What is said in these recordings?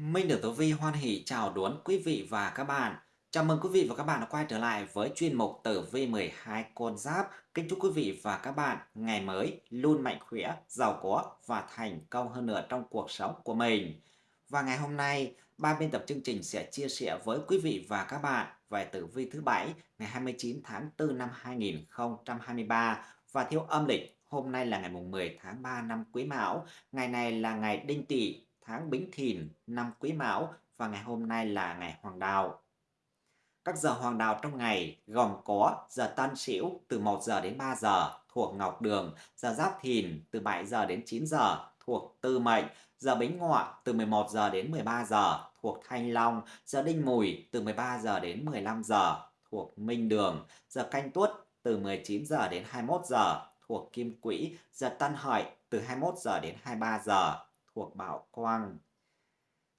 Minh được Tử Vi hoan hỷ chào đón quý vị và các bạn. Chào mừng quý vị và các bạn đã quay trở lại với chuyên mục Tử Vi 12 con giáp. Kính chúc quý vị và các bạn ngày mới luôn mạnh khỏe, giàu có và thành công hơn nữa trong cuộc sống của mình. Và ngày hôm nay, ban biên tập chương trình sẽ chia sẻ với quý vị và các bạn về Tử Vi thứ bảy ngày 29 tháng 4 năm 2023 và theo âm lịch hôm nay là ngày 10 tháng 3 năm Quý Mão. Ngày này là ngày Đinh Tỵ tháng Bính Thìn năm Quý Mão và ngày hôm nay là ngày Hoàng Đạo. Các giờ hoàng đạo trong ngày gồm có giờ Tân Sửu từ 1 giờ đến 3 giờ thuộc Ngọc Đường, giờ Giáp Thìn từ 7 giờ đến 9 giờ thuộc Tư Mệnh, giờ Bính Ngọ từ 11 giờ đến 13 giờ thuộc Thanh Long, giờ Đinh Mùi từ 13 giờ đến 15 giờ thuộc Minh Đường, giờ Canh Tuất từ 19 giờ đến 21 giờ thuộc Kim Quỹ, giờ Tân Hợi từ 21 giờ đến 23 giờ thuộc Bảo Quang.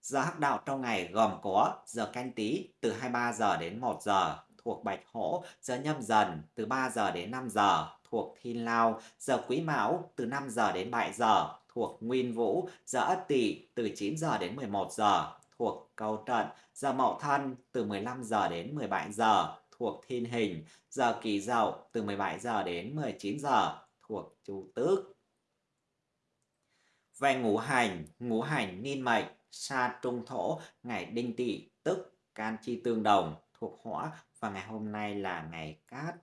Giờ hắc đạo trong ngày gồm có giờ canh tí từ 23 giờ đến 1 giờ thuộc Bạch Hổ, giờ nhâm dần từ 3 giờ đến 5 giờ thuộc Thiên Lao, giờ Quý Mão từ 5 giờ đến 7 giờ thuộc Nguyên Vũ, giờ Ất Tỵ từ 9 giờ đến 11 giờ thuộc Câu Trận, giờ Mậu Thân từ 15 giờ đến 17 giờ thuộc Thiên Hình, giờ Kỳ Dậu từ 17 giờ đến 19 giờ thuộc Chu Tước. Về ngũ hành, ngũ hành niên mệnh, sa trung thổ, ngày đinh tỵ, tức can chi tương đồng, thuộc hỏa và ngày hôm nay là ngày cát.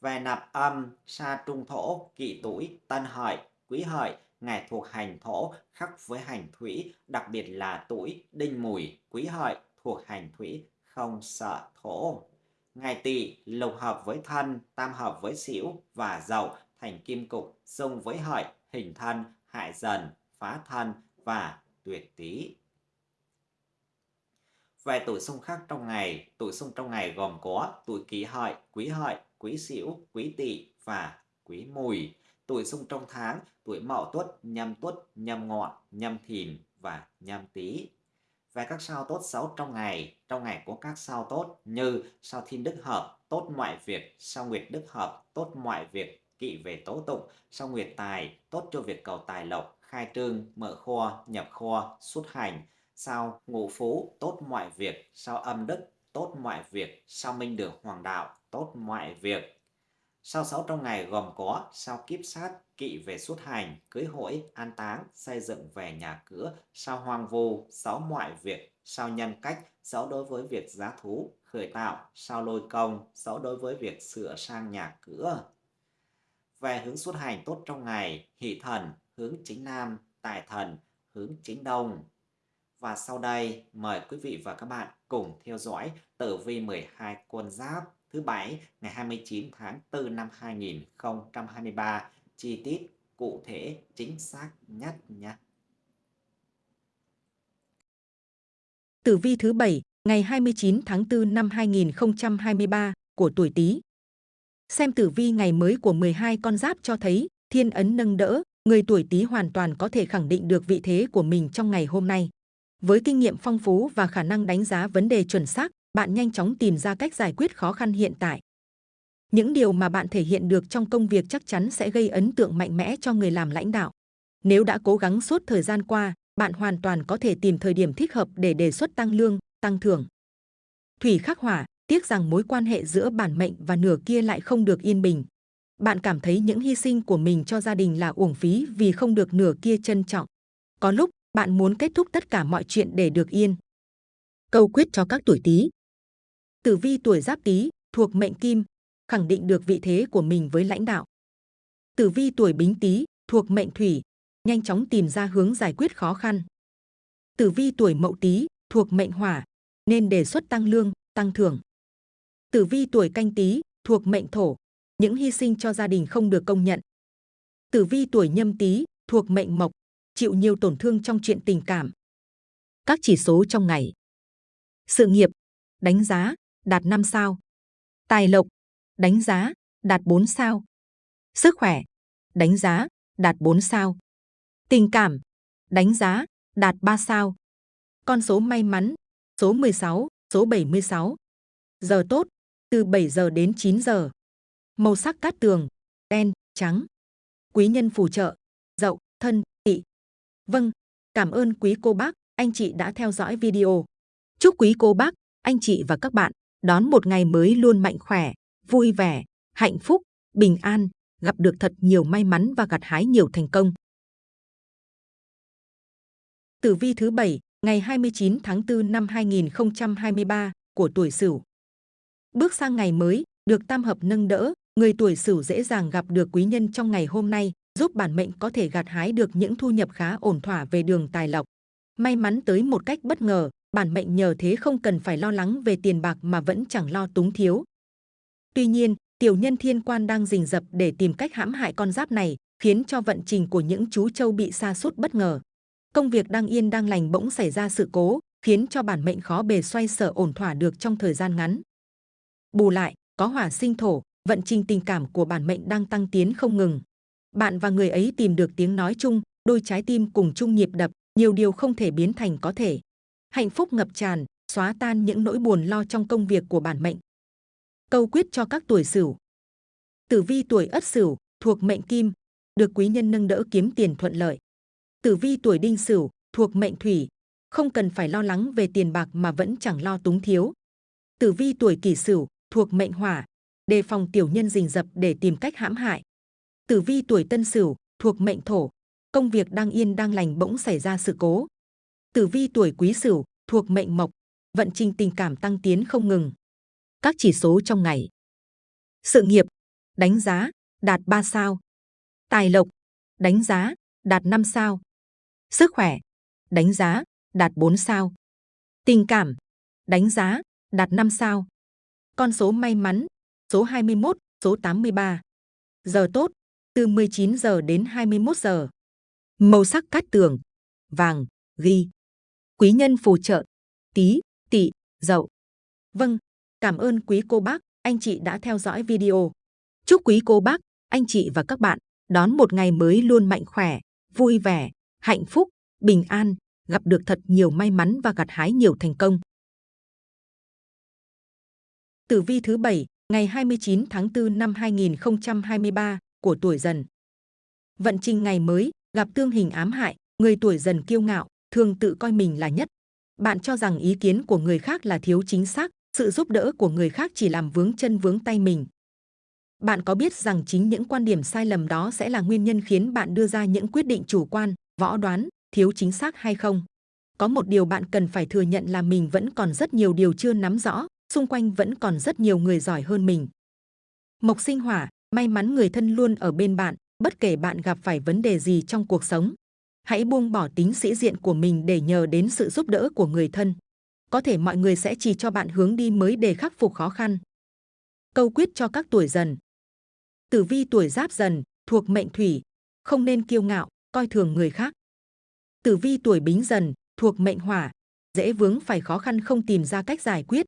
Về nạp âm, sa trung thổ, kỵ tuổi, tân hợi, quý hợi, ngày thuộc hành thổ khắc với hành thủy, đặc biệt là tuổi đinh mùi, quý hợi thuộc hành thủy, không sợ thổ. Ngày tỵ lục hợp với thân, tam hợp với xỉu và dậu thành kim cục, xung với hợi, hình thân, hại dần, phá thân và tuyệt tý. Về tuổi xung khắc trong ngày, tuổi xung trong ngày gồm có tuổi kỷ hợi, quý hợi, quý sửu, quý tỵ và quý mùi. Tuổi xung trong tháng, tuổi mậu tuất, nhâm tuất, nhâm ngọ, nhâm thìn và nhâm tý. Về các sao tốt xấu trong ngày, trong ngày có các sao tốt như sao thiên đức hợp, tốt mọi việc, sao nguyệt đức hợp, tốt mọi việc, kỵ về tố tụng, sao nguyệt tài, tốt cho việc cầu tài lộc, khai trương, mở kho, nhập kho, xuất hành, sao ngũ phú, tốt mọi việc, sao âm đức, tốt mọi việc, sao minh đường hoàng đạo, tốt mọi việc. Sao sáu trong ngày gồm có sao kiếp sát, kỵ về xuất hành, cưới hỏi, an táng, xây dựng về nhà cửa, sao hoang vu, sáu mọi việc, sao nhân cách, sáu đối với việc giá thú, khởi tạo, sao lôi công, sáu đối với việc sửa sang nhà cửa. Về hướng xuất hành tốt trong ngày, hỷ thần, hướng chính Nam, tài thần, hướng chính Đông. Và sau đây, mời quý vị và các bạn cùng theo dõi tử vi 12 con giáp thứ bảy ngày 29 tháng 4 năm 2023, chi tiết cụ thể chính xác nhất nhé. Tử vi thứ bảy ngày 29 tháng 4 năm 2023 của tuổi Tý. Xem tử vi ngày mới của 12 con giáp cho thấy thiên ấn nâng đỡ, người tuổi Tý hoàn toàn có thể khẳng định được vị thế của mình trong ngày hôm nay. Với kinh nghiệm phong phú và khả năng đánh giá vấn đề chuẩn xác, bạn nhanh chóng tìm ra cách giải quyết khó khăn hiện tại. Những điều mà bạn thể hiện được trong công việc chắc chắn sẽ gây ấn tượng mạnh mẽ cho người làm lãnh đạo. Nếu đã cố gắng suốt thời gian qua, bạn hoàn toàn có thể tìm thời điểm thích hợp để đề xuất tăng lương, tăng thưởng. Thủy khắc hỏa, tiếc rằng mối quan hệ giữa bản mệnh và nửa kia lại không được yên bình. Bạn cảm thấy những hy sinh của mình cho gia đình là uổng phí vì không được nửa kia trân trọng. Có lúc, bạn muốn kết thúc tất cả mọi chuyện để được yên. Câu quyết cho các tuổi Tý. Tử vi tuổi Giáp Tý thuộc mệnh Kim, khẳng định được vị thế của mình với lãnh đạo. Tử vi tuổi Bính Tý thuộc mệnh Thủy, nhanh chóng tìm ra hướng giải quyết khó khăn. Tử vi tuổi Mậu Tý thuộc mệnh Hỏa, nên đề xuất tăng lương, tăng thưởng. Tử vi tuổi Canh Tý thuộc mệnh Thổ, những hy sinh cho gia đình không được công nhận. Tử vi tuổi Nhâm Tý thuộc mệnh Mộc, chịu nhiều tổn thương trong chuyện tình cảm. Các chỉ số trong ngày. Sự nghiệp, đánh giá, đạt 5 sao. Tài lộc, đánh giá, đạt 4 sao. Sức khỏe, đánh giá, đạt 4 sao. Tình cảm, đánh giá, đạt 3 sao. Con số may mắn, số 16, số 76. Giờ tốt, từ 7 giờ đến 9 giờ. Màu sắc cát tường, đen, trắng. Quý nhân phù trợ, dậu, thân, tỵ. Vâng, cảm ơn quý cô bác, anh chị đã theo dõi video. Chúc quý cô bác, anh chị và các bạn đón một ngày mới luôn mạnh khỏe, vui vẻ, hạnh phúc, bình an, gặp được thật nhiều may mắn và gặt hái nhiều thành công. Tử vi thứ bảy ngày 29 tháng 4 năm 2023 của tuổi Sửu. Bước sang ngày mới, được tam hợp nâng đỡ, người tuổi Sửu dễ dàng gặp được quý nhân trong ngày hôm nay, giúp bản mệnh có thể gặt hái được những thu nhập khá ổn thỏa về đường tài lộc. May mắn tới một cách bất ngờ, bản mệnh nhờ thế không cần phải lo lắng về tiền bạc mà vẫn chẳng lo túng thiếu. Tuy nhiên, tiểu nhân thiên quan đang rình rập để tìm cách hãm hại con giáp này, khiến cho vận trình của những chú trâu bị sa sút bất ngờ. Công việc đang yên đang lành bỗng xảy ra sự cố, khiến cho bản mệnh khó bề xoay sở ổn thỏa được trong thời gian ngắn. Bù lại, có hỏa sinh thổ, vận trình tình cảm của bản mệnh đang tăng tiến không ngừng. Bạn và người ấy tìm được tiếng nói chung, đôi trái tim cùng chung nhịp đập, nhiều điều không thể biến thành có thể. Hạnh phúc ngập tràn, xóa tan những nỗi buồn lo trong công việc của bản mệnh. Câu quyết cho các tuổi Sửu. Tử vi tuổi Ất Sửu thuộc mệnh Kim, được quý nhân nâng đỡ kiếm tiền thuận lợi. Tử vi tuổi Đinh Sửu thuộc mệnh Thủy, không cần phải lo lắng về tiền bạc mà vẫn chẳng lo túng thiếu. Tử vi tuổi Kỷ Sửu thuộc mệnh Hỏa, đề phòng tiểu nhân rình rập để tìm cách hãm hại. Tử vi tuổi Tân Sửu thuộc mệnh Thổ, công việc đang yên đang lành bỗng xảy ra sự cố. Tử vi tuổi Quý Sửu thuộc mệnh Mộc, vận trình tình cảm tăng tiến không ngừng. Các chỉ số trong ngày. Sự nghiệp, đánh giá, đạt 3 sao. Tài lộc, đánh giá, đạt 5 sao. Sức khỏe, đánh giá, đạt 4 sao. Tình cảm, đánh giá, đạt 5 sao. Con số may mắn, số 21, số 83. Giờ tốt, từ 19 giờ đến 21 giờ. Màu sắc cát tường, vàng, ghi. Quý nhân phù trợ, tí, tỵ, dậu. Vâng, cảm ơn quý cô bác, anh chị đã theo dõi video. Chúc quý cô bác, anh chị và các bạn đón một ngày mới luôn mạnh khỏe, vui vẻ, hạnh phúc, bình an, gặp được thật nhiều may mắn và gặt hái nhiều thành công. Tử vi thứ bảy ngày 29 tháng 4 năm 2023 của tuổi dần. Vận trình ngày mới, gặp tương hình ám hại, người tuổi dần kiêu ngạo, thường tự coi mình là nhất. Bạn cho rằng ý kiến của người khác là thiếu chính xác, sự giúp đỡ của người khác chỉ làm vướng chân vướng tay mình. Bạn có biết rằng chính những quan điểm sai lầm đó sẽ là nguyên nhân khiến bạn đưa ra những quyết định chủ quan, võ đoán, thiếu chính xác hay không? Có một điều bạn cần phải thừa nhận là mình vẫn còn rất nhiều điều chưa nắm rõ, xung quanh vẫn còn rất nhiều người giỏi hơn mình. Mộc sinh hỏa, may mắn người thân luôn ở bên bạn, bất kể bạn gặp phải vấn đề gì trong cuộc sống. Hãy buông bỏ tính sĩ diện của mình để nhờ đến sự giúp đỡ của người thân. Có thể mọi người sẽ chỉ cho bạn hướng đi mới để khắc phục khó khăn. Câu quyết cho các tuổi dần. Tử vi tuổi giáp dần, thuộc mệnh thủy, không nên kiêu ngạo, coi thường người khác. Tử vi tuổi bính dần, thuộc mệnh hỏa, dễ vướng phải khó khăn không tìm ra cách giải quyết.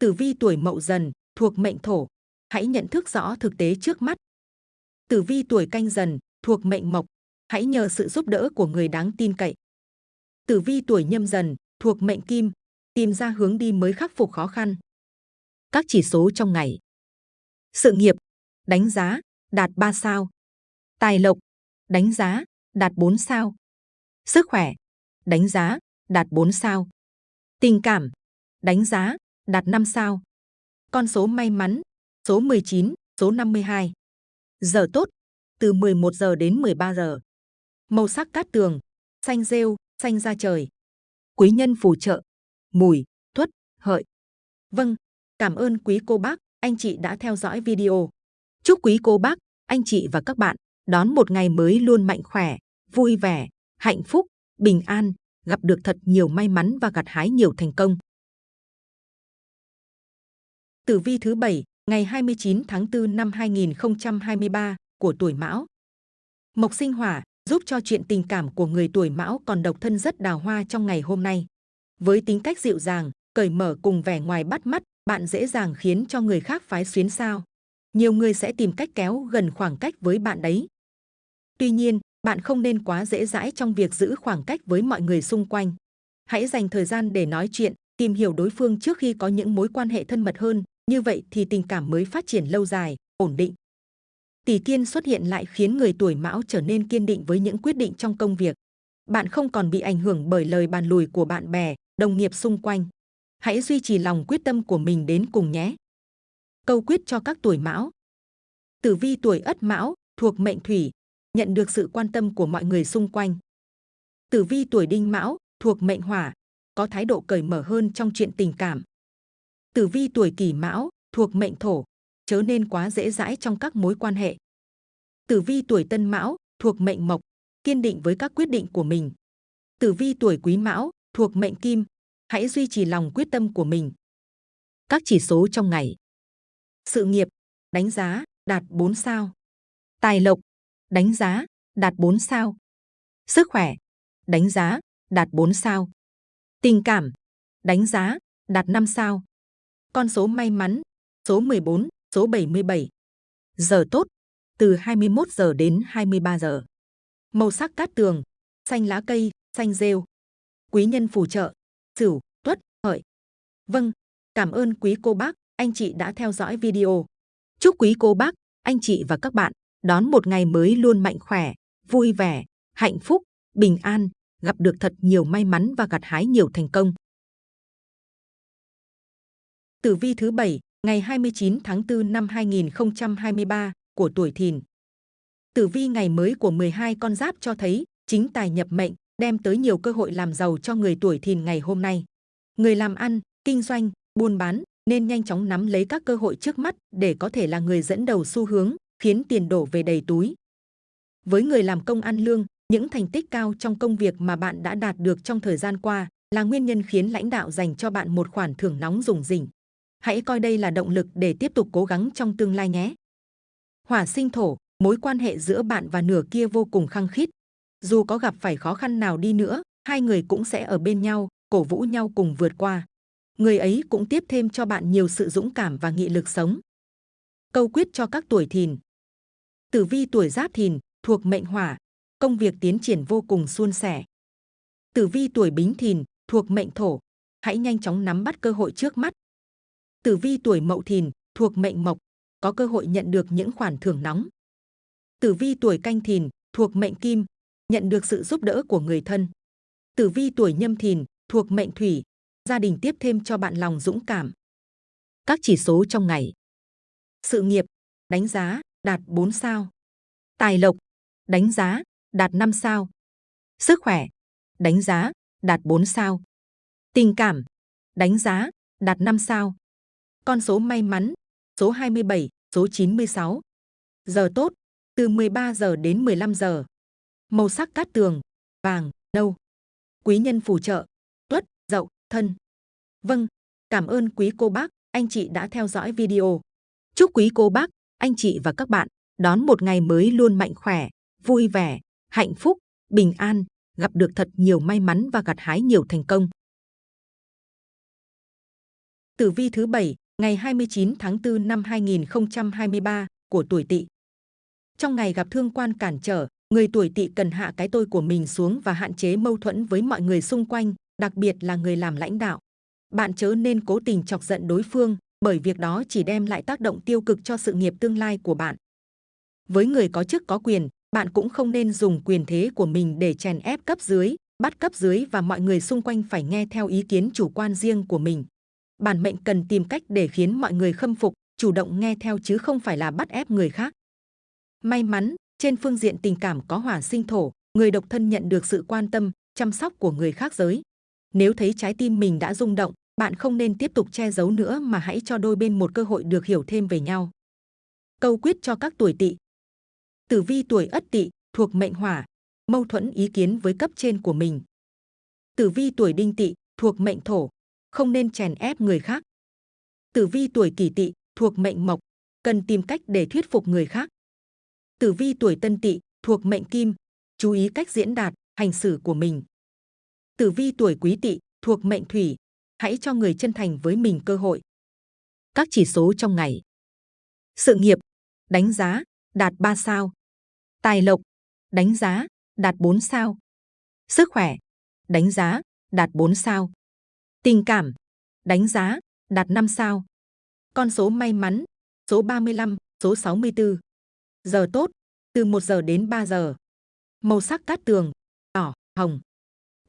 Tử vi tuổi mậu dần, thuộc mệnh thổ, hãy nhận thức rõ thực tế trước mắt. Tử vi tuổi canh dần, thuộc mệnh mộc, hãy nhờ sự giúp đỡ của người đáng tin cậy. Tử vi tuổi nhâm dần, thuộc mệnh kim, tìm ra hướng đi mới khắc phục khó khăn. Các chỉ số trong ngày. Sự nghiệp, đánh giá, đạt 3 sao. Tài lộc, đánh giá, đạt 4 sao. Sức khỏe, đánh giá, đạt 4 sao. Tình cảm, đánh giá, đạt 5 sao. Con số may mắn, số 19, số 52. Giờ tốt, từ 11 giờ đến 13 giờ. Màu sắc cát tường, xanh rêu, xanh da trời. Quý nhân phù trợ, mùi, tuất, hợi. Vâng, cảm ơn quý cô bác, anh chị đã theo dõi video. Chúc quý cô bác, anh chị và các bạn đón một ngày mới luôn mạnh khỏe, vui vẻ, hạnh phúc, bình an, gặp được thật nhiều may mắn và gặt hái nhiều thành công. Tử vi thứ bảy ngày 29 tháng 4 năm 2023 của tuổi Mão. Mộc sinh hỏa giúp cho chuyện tình cảm của người tuổi Mão còn độc thân rất đào hoa trong ngày hôm nay. Với tính cách dịu dàng, cởi mở cùng vẻ ngoài bắt mắt, bạn dễ dàng khiến cho người khác phái xuyến sao. Nhiều người sẽ tìm cách kéo gần khoảng cách với bạn đấy. Tuy nhiên, bạn không nên quá dễ dãi trong việc giữ khoảng cách với mọi người xung quanh. Hãy dành thời gian để nói chuyện, tìm hiểu đối phương trước khi có những mối quan hệ thân mật hơn, như vậy thì tình cảm mới phát triển lâu dài, ổn định. Tỷ kiên xuất hiện lại khiến người tuổi mão trở nên kiên định với những quyết định trong công việc. bạn không còn bị ảnh hưởng bởi lời bàn lùi của bạn bè, đồng nghiệp xung quanh. Hãy duy trì lòng quyết tâm của mình đến cùng nhé. Câu quyết cho các tuổi mão. Tử vi tuổi ất mão, thuộc mệnh thủy, nhận được sự quan tâm của mọi người xung quanh. Tử vi tuổi đinh mão, thuộc mệnh hỏa, có thái độ cởi mở hơn trong chuyện tình cảm. Tử vi tuổi kỷ mão, thuộc mệnh thổ, chớ nên quá dễ dãi trong các mối quan hệ. Tử vi tuổi tân mão, thuộc mệnh mộc, kiên định với các quyết định của mình. Tử vi tuổi quý mão, thuộc mệnh kim, hãy duy trì lòng quyết tâm của mình. Các chỉ số trong ngày. Sự nghiệp, đánh giá, đạt 4 sao. Tài lộc, đánh giá, đạt 4 sao. Sức khỏe, đánh giá, đạt 4 sao. Tình cảm, đánh giá, đạt 5 sao. Con số may mắn, số 14, số 77. Giờ tốt, từ 21 giờ đến 23 giờ. Màu sắc cát tường, xanh lá cây, xanh rêu. Quý nhân phù trợ, Sửu, Tuất, Hợi. Vâng, cảm ơn quý cô bác, anh chị đã theo dõi video. Chúc quý cô bác, anh chị và các bạn đón một ngày mới luôn mạnh khỏe, vui vẻ, hạnh phúc, bình an, gặp được thật nhiều may mắn và gặt hái nhiều thành công. Tử vi thứ 7, ngày 29 tháng 4 năm 2023 của tuổi Thìn. Tử vi ngày mới của 12 con giáp cho thấy chính tài nhập mệnh đem tới nhiều cơ hội làm giàu cho người tuổi Thìn ngày hôm nay. Người làm ăn, kinh doanh, buôn bán nên nhanh chóng nắm lấy các cơ hội trước mắt để có thể là người dẫn đầu xu hướng, khiến tiền đổ về đầy túi. Với người làm công ăn lương, những thành tích cao trong công việc mà bạn đã đạt được trong thời gian qua là nguyên nhân khiến lãnh đạo dành cho bạn một khoản thưởng nóng rủng rỉnh. Hãy coi đây là động lực để tiếp tục cố gắng trong tương lai nhé. Hỏa sinh thổ, mối quan hệ giữa bạn và nửa kia vô cùng khăng khít. Dù có gặp phải khó khăn nào đi nữa, hai người cũng sẽ ở bên nhau, cổ vũ nhau cùng vượt qua. Người ấy cũng tiếp thêm cho bạn nhiều sự dũng cảm và nghị lực sống. Câu quyết cho các tuổi thìn. Tử vi tuổi giáp thìn, thuộc mệnh hỏa, công việc tiến triển vô cùng suôn sẻ. Tử vi tuổi bính thìn, thuộc mệnh thổ, hãy nhanh chóng nắm bắt cơ hội trước mắt. Tử vi tuổi mậu thìn, thuộc mệnh mộc, có cơ hội nhận được những khoản thưởng nóng. Tử vi tuổi canh thìn, thuộc mệnh kim, nhận được sự giúp đỡ của người thân. Tử vi tuổi nhâm thìn, thuộc mệnh thủy, gia đình tiếp thêm cho bạn lòng dũng cảm. Các chỉ số trong ngày. Sự nghiệp, đánh giá, đạt 4 sao. Tài lộc, đánh giá, đạt 5 sao. Sức khỏe, đánh giá, đạt 4 sao. Tình cảm, đánh giá, đạt 5 sao. Con số may mắn, số 27, số 96. Giờ tốt, từ 13 giờ đến 15 giờ. Màu sắc cát tường, vàng, nâu. Quý nhân phù trợ, tuất, dậu, thân. Vâng, cảm ơn quý cô bác, anh chị đã theo dõi video. Chúc quý cô bác, anh chị và các bạn đón một ngày mới luôn mạnh khỏe, vui vẻ, hạnh phúc, bình an, gặp được thật nhiều may mắn và gặt hái nhiều thành công. Tử vi thứ 7, ngày 29 tháng 4 năm 2023 của tuổi Tỵ. Trong ngày gặp thương quan cản trở, người tuổi Tỵ cần hạ cái tôi của mình xuống và hạn chế mâu thuẫn với mọi người xung quanh, đặc biệt là người làm lãnh đạo. Bạn chớ nên cố tình chọc giận đối phương, bởi việc đó chỉ đem lại tác động tiêu cực cho sự nghiệp tương lai của bạn. Với người có chức có quyền, bạn cũng không nên dùng quyền thế của mình để chèn ép cấp dưới, bắt cấp dưới và mọi người xung quanh phải nghe theo ý kiến chủ quan riêng của mình. Bản mệnh cần tìm cách để khiến mọi người khâm phục, chủ động nghe theo chứ không phải là bắt ép người khác. May mắn, trên phương diện tình cảm có hỏa sinh thổ, người độc thân nhận được sự quan tâm, chăm sóc của người khác giới. Nếu thấy trái tim mình đã rung động, bạn không nên tiếp tục che giấu nữa mà hãy cho đôi bên một cơ hội được hiểu thêm về nhau. Câu quyết cho các tuổi tỵ Tử vi tuổi ất tỵ thuộc mệnh hỏa, mâu thuẫn ý kiến với cấp trên của mình. Tử vi tuổi đinh tỵ thuộc mệnh thổ, không nên chèn ép người khác. Tử vi tuổi kỷ tỵ thuộc mệnh mộc, cần tìm cách để thuyết phục người khác. Tử vi tuổi tân tỵ thuộc mệnh kim, chú ý cách diễn đạt, hành xử của mình. Tử vi tuổi quý tỵ thuộc mệnh thủy, hãy cho người chân thành với mình cơ hội. Các chỉ số trong ngày. Sự nghiệp, đánh giá, đạt 3 sao. Tài lộc, đánh giá, đạt 4 sao. Sức khỏe, đánh giá, đạt 4 sao. Tình cảm, đánh giá, đạt 5 sao. Con số may mắn, số 35, số 64. Giờ tốt, từ 1 giờ đến 3 giờ. Màu sắc cát tường, đỏ, hồng.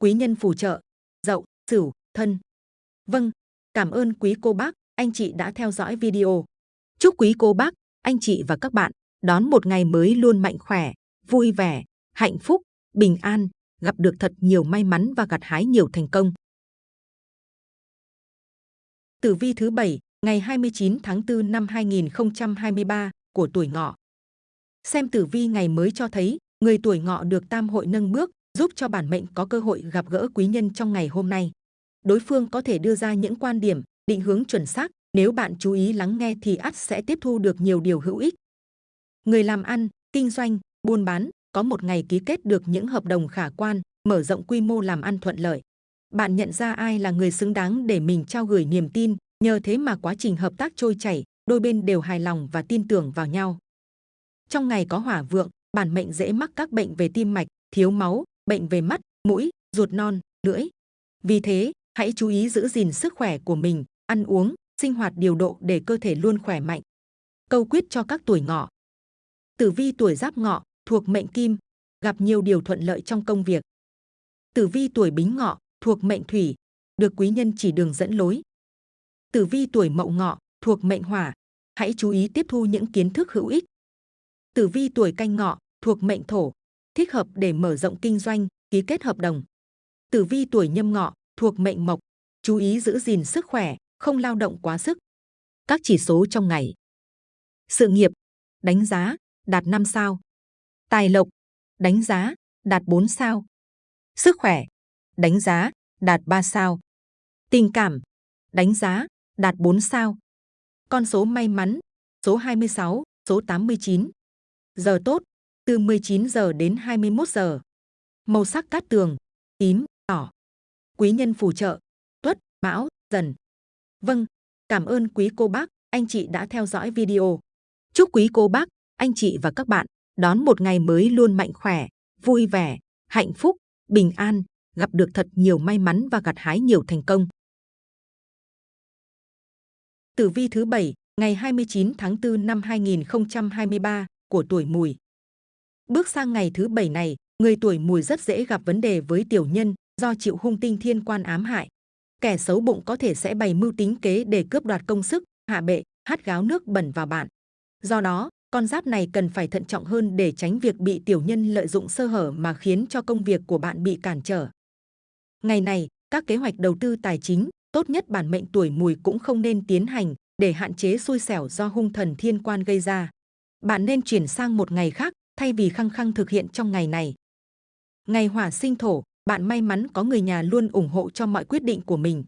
Quý nhân phù trợ, dậu, sửu, thân. Vâng, cảm ơn quý cô bác, anh chị đã theo dõi video. Chúc quý cô bác, anh chị và các bạn đón một ngày mới luôn mạnh khỏe, vui vẻ, hạnh phúc, bình an, gặp được thật nhiều may mắn và gặt hái nhiều thành công. Tử vi thứ 7, ngày 29 tháng 4 năm 2023 của tuổi ngọ. Xem tử vi ngày mới cho thấy, người tuổi ngọ được tam hội nâng bước, giúp cho bản mệnh có cơ hội gặp gỡ quý nhân trong ngày hôm nay. Đối phương có thể đưa ra những quan điểm, định hướng chuẩn xác, nếu bạn chú ý lắng nghe thì ắt sẽ tiếp thu được nhiều điều hữu ích. Người làm ăn, kinh doanh, buôn bán, có một ngày ký kết được những hợp đồng khả quan, mở rộng quy mô làm ăn thuận lợi. Bạn nhận ra ai là người xứng đáng để mình trao gửi niềm tin, nhờ thế mà quá trình hợp tác trôi chảy, đôi bên đều hài lòng và tin tưởng vào nhau. Trong ngày có hỏa vượng, bản mệnh dễ mắc các bệnh về tim mạch, thiếu máu, bệnh về mắt, mũi, ruột non, lưỡi. Vì thế, hãy chú ý giữ gìn sức khỏe của mình, ăn uống, sinh hoạt điều độ để cơ thể luôn khỏe mạnh. Câu quyết cho các tuổi ngọ. Tử vi tuổi giáp ngọ, thuộc mệnh kim, gặp nhiều điều thuận lợi trong công việc. Tử vi tuổi bính ngọ, thuộc mệnh thủy, được quý nhân chỉ đường dẫn lối. Tử vi tuổi mậu ngọ, thuộc mệnh hỏa, hãy chú ý tiếp thu những kiến thức hữu ích. Tử vi tuổi canh ngọ, thuộc mệnh thổ, thích hợp để mở rộng kinh doanh, ký kết hợp đồng. Tử vi tuổi nhâm ngọ, thuộc mệnh mộc, chú ý giữ gìn sức khỏe, không lao động quá sức. Các chỉ số trong ngày. Sự nghiệp, đánh giá, đạt 5 sao. Tài lộc, đánh giá, đạt 4 sao. Sức khỏe, đánh giá, đạt 3 sao. Tình cảm, đánh giá, đạt 4 sao. Con số may mắn, số 26, số 89. Giờ tốt, từ 19 giờ đến 21 giờ. Màu sắc cát tường, tím, đỏ. Quý nhân phù trợ, tuất, mão, dần. Vâng, cảm ơn quý cô bác, anh chị đã theo dõi video. Chúc quý cô bác, anh chị và các bạn đón một ngày mới luôn mạnh khỏe, vui vẻ, hạnh phúc, bình an, gặp được thật nhiều may mắn và gặt hái nhiều thành công. Tử vi thứ 7, ngày 29 tháng 4 năm 2023 của tuổi mùi. Bước sang ngày thứ bảy này, người tuổi mùi rất dễ gặp vấn đề với tiểu nhân do chịu hung tinh thiên quan ám hại. Kẻ xấu bụng có thể sẽ bày mưu tính kế để cướp đoạt công sức, hạ bệ, hắt gáo nước bẩn vào bạn. Do đó, con giáp này cần phải thận trọng hơn để tránh việc bị tiểu nhân lợi dụng sơ hở mà khiến cho công việc của bạn bị cản trở. Ngày này, các kế hoạch đầu tư tài chính, tốt nhất bản mệnh tuổi mùi cũng không nên tiến hành để hạn chế xui xẻo do hung thần thiên quan gây ra. Bạn nên chuyển sang một ngày khác thay vì khăng khăng thực hiện trong ngày này. Ngày hỏa sinh thổ, bạn may mắn có người nhà luôn ủng hộ cho mọi quyết định của mình.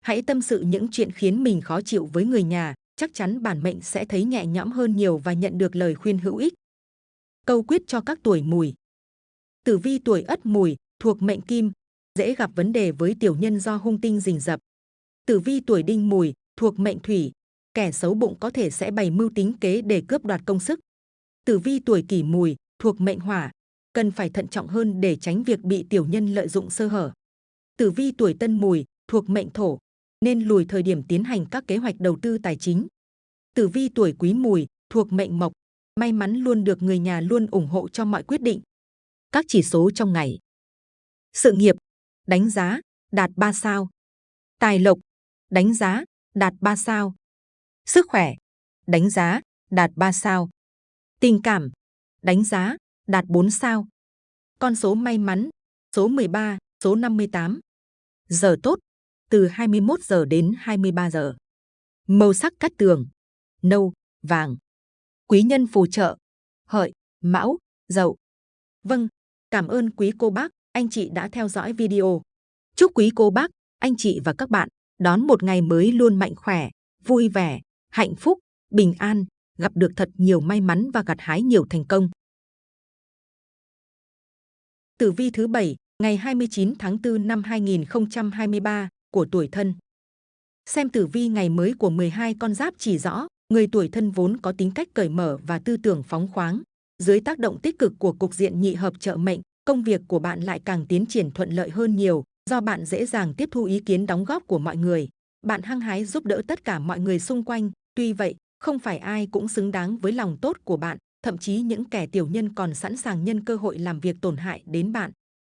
Hãy tâm sự những chuyện khiến mình khó chịu với người nhà, chắc chắn bản mệnh sẽ thấy nhẹ nhõm hơn nhiều và nhận được lời khuyên hữu ích. Câu quyết cho các tuổi mùi. Tử vi tuổi ất mùi, thuộc mệnh kim, dễ gặp vấn đề với tiểu nhân do hung tinh rình rập. Tử vi tuổi đinh mùi, thuộc mệnh thủy, kẻ xấu bụng có thể sẽ bày mưu tính kế để cướp đoạt công sức. Tử vi tuổi kỷ mùi, thuộc mệnh hỏa, cần phải thận trọng hơn để tránh việc bị tiểu nhân lợi dụng sơ hở. Tử vi tuổi tân mùi, thuộc mệnh thổ, nên lùi thời điểm tiến hành các kế hoạch đầu tư tài chính. Tử vi tuổi quý mùi, thuộc mệnh mộc, may mắn luôn được người nhà luôn ủng hộ cho mọi quyết định. Các chỉ số trong ngày. Sự nghiệp, đánh giá, đạt 3 sao. Tài lộc, đánh giá, đạt 3 sao. Sức khỏe, đánh giá, đạt 3 sao. Tình cảm, đánh giá, đạt 4 sao. Con số may mắn, số 13, số 58. Giờ tốt, từ 21 giờ đến 23 giờ. Màu sắc cát tường, nâu, vàng. Quý nhân phù trợ, hợi, mão, dậu. Vâng, cảm ơn quý cô bác, anh chị đã theo dõi video. Chúc quý cô bác, anh chị và các bạn đón một ngày mới luôn mạnh khỏe, vui vẻ, hạnh phúc, bình an, gặp được thật nhiều may mắn và gặt hái nhiều thành công. Tử vi thứ 7, ngày 29 tháng 4 năm 2023 của tuổi thân. Xem tử vi ngày mới của 12 con giáp chỉ rõ, người tuổi thân vốn có tính cách cởi mở và tư tưởng phóng khoáng. Dưới tác động tích cực của cục diện nhị hợp trợ mệnh, công việc của bạn lại càng tiến triển thuận lợi hơn nhiều, do bạn dễ dàng tiếp thu ý kiến đóng góp của mọi người. Bạn hăng hái giúp đỡ tất cả mọi người xung quanh, tuy vậy, không phải ai cũng xứng đáng với lòng tốt của bạn, thậm chí những kẻ tiểu nhân còn sẵn sàng nhân cơ hội làm việc tổn hại đến bạn.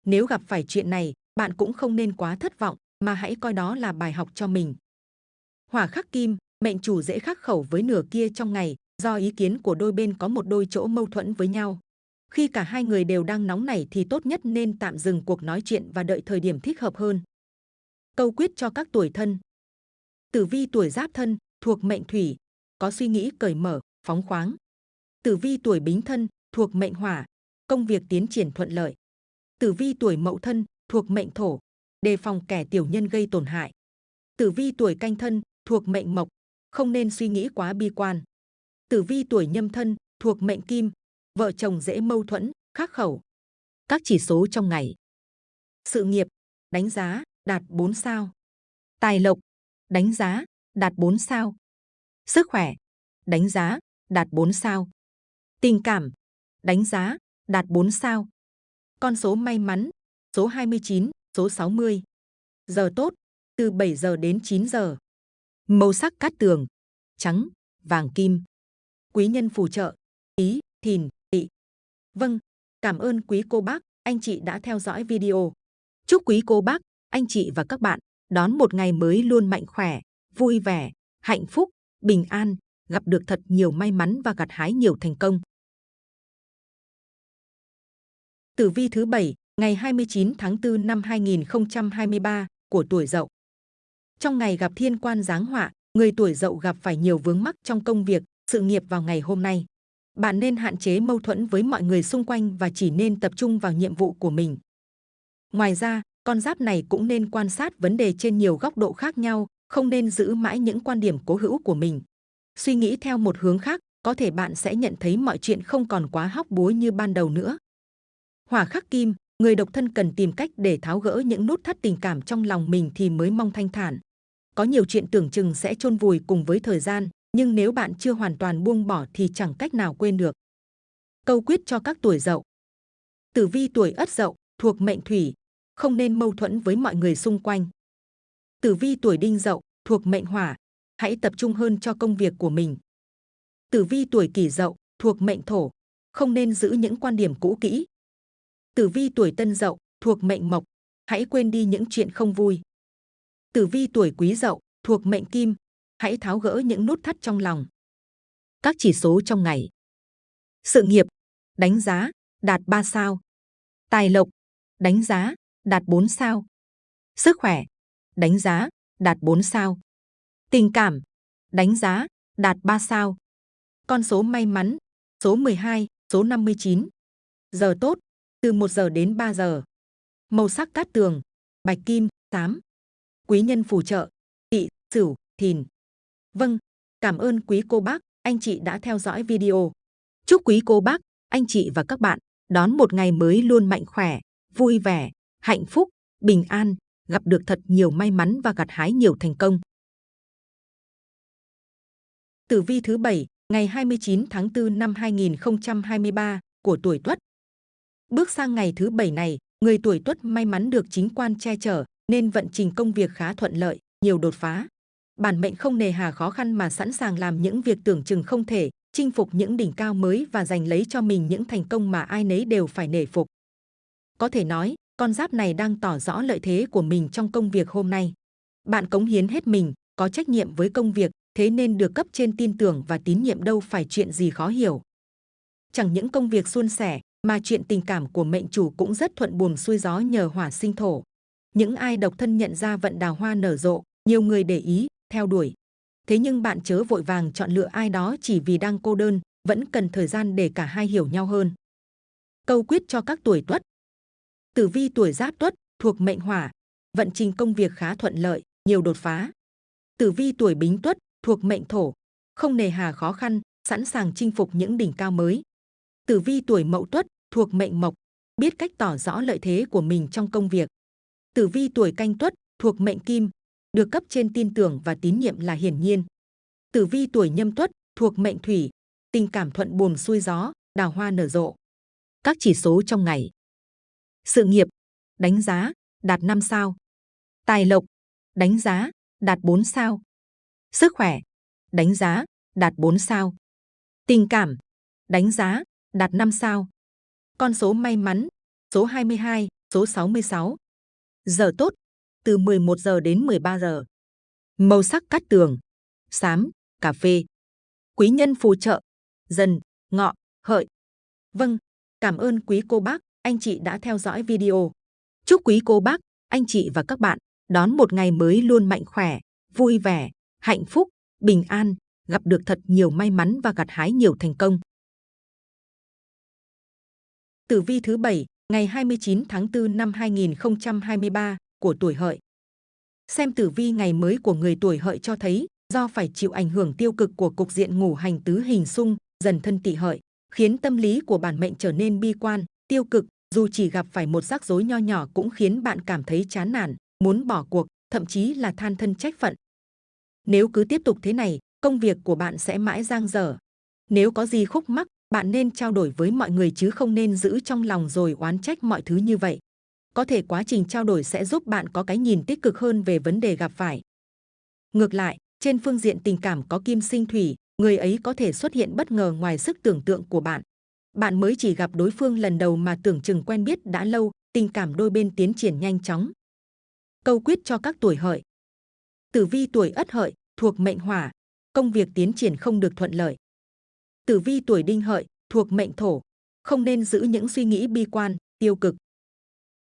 Nếu gặp phải chuyện này, bạn cũng không nên quá thất vọng, mà hãy coi đó là bài học cho mình. Hỏa khắc kim, mệnh chủ dễ khắc khẩu với nửa kia trong ngày, do ý kiến của đôi bên có một đôi chỗ mâu thuẫn với nhau. Khi cả hai người đều đang nóng nảy thì tốt nhất nên tạm dừng cuộc nói chuyện và đợi thời điểm thích hợp hơn. Câu quyết cho các tuổi thân Tử vi tuổi giáp thân, thuộc mệnh thủy, có suy nghĩ cởi mở, phóng khoáng. Tử vi tuổi bính thân, thuộc mệnh hỏa, công việc tiến triển thuận lợi. Tử vi tuổi mậu thân, thuộc mệnh thổ, đề phòng kẻ tiểu nhân gây tổn hại. Tử vi tuổi canh thân, thuộc mệnh mộc, không nên suy nghĩ quá bi quan. Tử vi tuổi nhâm thân, thuộc mệnh kim, vợ chồng dễ mâu thuẫn, khắc khẩu. Các chỉ số trong ngày. Sự nghiệp, đánh giá, đạt 4 sao. Tài lộc, đánh giá, đạt 4 sao. Sức khỏe, đánh giá, đạt 4 sao. Tình cảm, đánh giá, đạt 4 sao. Con số may mắn, số 29, số 60. Giờ tốt, từ 7 giờ đến 9 giờ. Màu sắc cát tường, trắng, vàng kim. Quý nhân phù trợ, ý, thìn. Vâng, cảm ơn quý cô bác, anh chị đã theo dõi video. Chúc quý cô bác, anh chị và các bạn đón một ngày mới luôn mạnh khỏe, vui vẻ, hạnh phúc, bình an, gặp được thật nhiều may mắn và gặt hái nhiều thành công. Tử vi thứ 7, ngày 29 tháng 4 năm 2023 của tuổi Dậu. Trong ngày gặp thiên quan giáng họa, người tuổi Dậu gặp phải nhiều vướng mắc trong công việc, sự nghiệp vào ngày hôm nay. Bạn nên hạn chế mâu thuẫn với mọi người xung quanh và chỉ nên tập trung vào nhiệm vụ của mình. Ngoài ra, con giáp này cũng nên quan sát vấn đề trên nhiều góc độ khác nhau, không nên giữ mãi những quan điểm cố hữu của mình. Suy nghĩ theo một hướng khác, có thể bạn sẽ nhận thấy mọi chuyện không còn quá hóc búa như ban đầu nữa. Hỏa khắc kim, người độc thân cần tìm cách để tháo gỡ những nút thắt tình cảm trong lòng mình thì mới mong thanh thản. Có nhiều chuyện tưởng chừng sẽ chôn vùi cùng với thời gian, nhưng nếu bạn chưa hoàn toàn buông bỏ thì chẳng cách nào quên được. Câu quyết cho các tuổi dậu. Tử vi tuổi ất dậu, thuộc mệnh thủy, không nên mâu thuẫn với mọi người xung quanh. Tử vi tuổi đinh dậu, thuộc mệnh hỏa, hãy tập trung hơn cho công việc của mình. Tử vi tuổi kỷ dậu, thuộc mệnh thổ, không nên giữ những quan điểm cũ kỹ. Tử vi tuổi tân dậu, thuộc mệnh mộc, hãy quên đi những chuyện không vui. Tử vi tuổi quý dậu, thuộc mệnh kim, hãy tháo gỡ những nút thắt trong lòng. Các chỉ số trong ngày. Sự nghiệp, đánh giá, đạt 3 sao. Tài lộc, đánh giá, đạt 4 sao. Sức khỏe, đánh giá, đạt 4 sao. Tình cảm, đánh giá, đạt 3 sao. Con số may mắn, số 12, số 59. Giờ tốt, từ 1 giờ đến 3 giờ. Màu sắc cát tường, bạch kim, xám. Quý nhân phù trợ, tị, sửu, thìn. Vâng, cảm ơn quý cô bác, anh chị đã theo dõi video. Chúc quý cô bác, anh chị và các bạn đón một ngày mới luôn mạnh khỏe, vui vẻ, hạnh phúc, bình an, gặp được thật nhiều may mắn và gặt hái nhiều thành công. Tử vi thứ 7, ngày 29 tháng 4 năm 2023 của tuổi Tuất. Bước sang ngày thứ 7 này, người tuổi Tuất may mắn được chính quan che chở, nên vận trình công việc khá thuận lợi, nhiều đột phá. Bản mệnh không nề hà khó khăn mà sẵn sàng làm những việc tưởng chừng không thể, chinh phục những đỉnh cao mới và giành lấy cho mình những thành công mà ai nấy đều phải nể phục. Có thể nói, con giáp này đang tỏ rõ lợi thế của mình trong công việc hôm nay. Bạn cống hiến hết mình, có trách nhiệm với công việc, thế nên được cấp trên tin tưởng và tín nhiệm đâu phải chuyện gì khó hiểu. Chẳng những công việc suôn sẻ, mà chuyện tình cảm của mệnh chủ cũng rất thuận buồm xuôi gió nhờ hỏa sinh thổ. Những ai độc thân nhận ra vận đào hoa nở rộ, nhiều người để ý, theo đuổi. Thế nhưng bạn chớ vội vàng chọn lựa ai đó chỉ vì đang cô đơn, vẫn cần thời gian để cả hai hiểu nhau hơn. Câu quyết cho các tuổi tuất Tử vi tuổi Giáp Tuất thuộc mệnh Hỏa, vận trình công việc khá thuận lợi, nhiều đột phá. Tử vi tuổi Bính Tuất thuộc mệnh Thổ, không nề hà khó khăn, sẵn sàng chinh phục những đỉnh cao mới. Tử vi tuổi Mậu Tuất thuộc mệnh Mộc, biết cách tỏ rõ lợi thế của mình trong công việc. Tử vi tuổi Canh Tuất thuộc mệnh Kim, được cấp trên tin tưởng và tín nhiệm là hiển nhiên. Tử vi tuổi Nhâm Tuất thuộc mệnh Thủy, tình cảm thuận buồm xuôi gió, đào hoa nở rộ. Các chỉ số trong ngày. Sự nghiệp, đánh giá, đạt 5 sao. Tài lộc, đánh giá, đạt 4 sao. Sức khỏe, đánh giá, đạt 4 sao. Tình cảm, đánh giá, đạt 5 sao. Con số may mắn, số 22, số 66. Giờ tốt, từ 11 giờ đến 13 giờ. Màu sắc cát tường, xám, cà phê. Quý nhân phù trợ, dần, ngọ, hợi. Vâng, cảm ơn quý cô bác, anh chị đã theo dõi video. Chúc quý cô bác, anh chị và các bạn đón một ngày mới luôn mạnh khỏe, vui vẻ, hạnh phúc, bình an, gặp được thật nhiều may mắn và gặt hái nhiều thành công. Tử vi thứ 7, ngày 29 tháng 4 năm 2023 của tuổi hợi. Xem tử vi ngày mới của người tuổi hợi cho thấy, do phải chịu ảnh hưởng tiêu cực của cục diện ngủ hành tứ hình xung, dần thân tỵ hợi, khiến tâm lý của bản mệnh trở nên bi quan, tiêu cực, dù chỉ gặp phải một rắc rối nho nhỏ cũng khiến bạn cảm thấy chán nản, muốn bỏ cuộc, thậm chí là than thân trách phận. Nếu cứ tiếp tục thế này, công việc của bạn sẽ mãi giang dở. Nếu có gì khúc mắc, bạn nên trao đổi với mọi người chứ không nên giữ trong lòng rồi oán trách mọi thứ như vậy. Có thể quá trình trao đổi sẽ giúp bạn có cái nhìn tích cực hơn về vấn đề gặp phải. Ngược lại, trên phương diện tình cảm có kim sinh thủy, người ấy có thể xuất hiện bất ngờ ngoài sức tưởng tượng của bạn. Bạn mới chỉ gặp đối phương lần đầu mà tưởng chừng quen biết đã lâu, tình cảm đôi bên tiến triển nhanh chóng. Câu quyết cho các tuổi hợi. Tử vi tuổi ất hợi, thuộc mệnh hỏa, công việc tiến triển không được thuận lợi. Tử vi tuổi đinh hợi, thuộc mệnh thổ, không nên giữ những suy nghĩ bi quan, tiêu cực.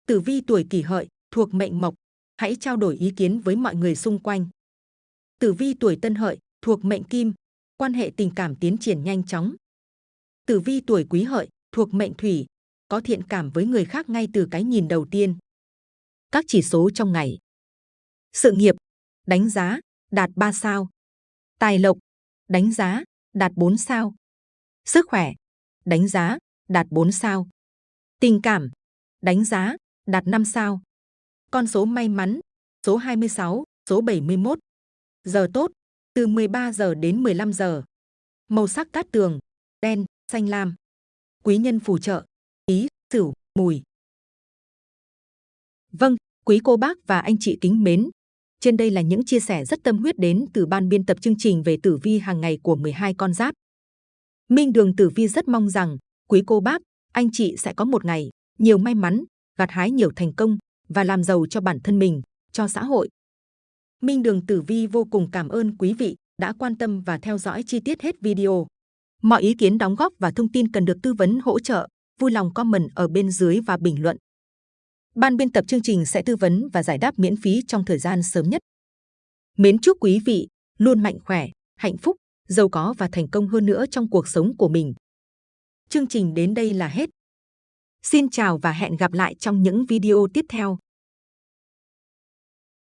Tử vi tuổi kỷ hợi, thuộc mệnh mộc, hãy trao đổi ý kiến với mọi người xung quanh. Tử vi tuổi tân hợi, thuộc mệnh kim, quan hệ tình cảm tiến triển nhanh chóng. Tử vi tuổi quý hợi, thuộc mệnh thủy, có thiện cảm với người khác ngay từ cái nhìn đầu tiên. Các chỉ số trong ngày. Sự nghiệp, đánh giá, đạt 3 sao. Tài lộc, đánh giá, đạt 4 sao. Sức khỏe, đánh giá, đạt 4 sao. Tình cảm, đánh giá, đạt 5 sao. Con số may mắn, số 26, số 71. Giờ tốt, từ 13 giờ đến 15 giờ. Màu sắc cát tường, đen, xanh lam. Quý nhân phù trợ, ý, sửu, mùi. Vâng, quý cô bác và anh chị kính mến. Trên đây là những chia sẻ rất tâm huyết đến từ ban biên tập chương trình về tử vi hàng ngày của 12 con giáp. Minh Đường Tử Vi rất mong rằng quý cô bác, anh chị sẽ có một ngày nhiều may mắn, gặt hái nhiều thành công và làm giàu cho bản thân mình, cho xã hội. Minh Đường Tử Vi vô cùng cảm ơn quý vị đã quan tâm và theo dõi chi tiết hết video. Mọi ý kiến đóng góp và thông tin cần được tư vấn hỗ trợ, vui lòng comment ở bên dưới và bình luận. Ban biên tập chương trình sẽ tư vấn và giải đáp miễn phí trong thời gian sớm nhất. Mến chúc quý vị luôn mạnh khỏe, hạnh phúc, giàu có và thành công hơn nữa trong cuộc sống của mình. Chương trình đến đây là hết. Xin chào và hẹn gặp lại trong những video tiếp theo.